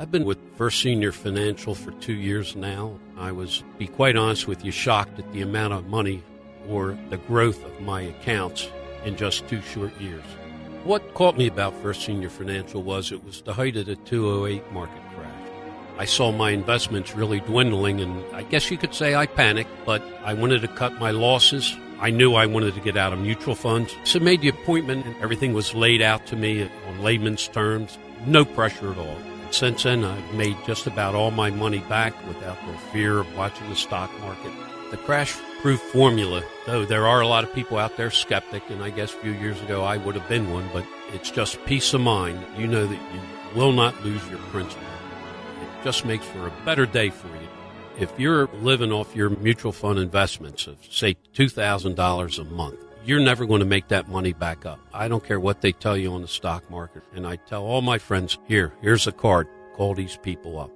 I've been with First Senior Financial for two years now. I was, be quite honest with you, shocked at the amount of money or the growth of my accounts in just two short years. What caught me about First Senior Financial was it was the height of the 208 market crash. I saw my investments really dwindling, and I guess you could say I panicked, but I wanted to cut my losses. I knew I wanted to get out of mutual funds, so made the appointment, and everything was laid out to me on layman's terms, no pressure at all. Since then, I've made just about all my money back without the fear of watching the stock market. The crash proof formula, though there are a lot of people out there skeptic, and I guess a few years ago I would have been one, but it's just peace of mind. You know that you will not lose your principal. It just makes for a better day for you. If you're living off your mutual fund investments of, say, $2,000 a month, you're never going to make that money back up. I don't care what they tell you on the stock market. And I tell all my friends, here, here's a card. Call these people up.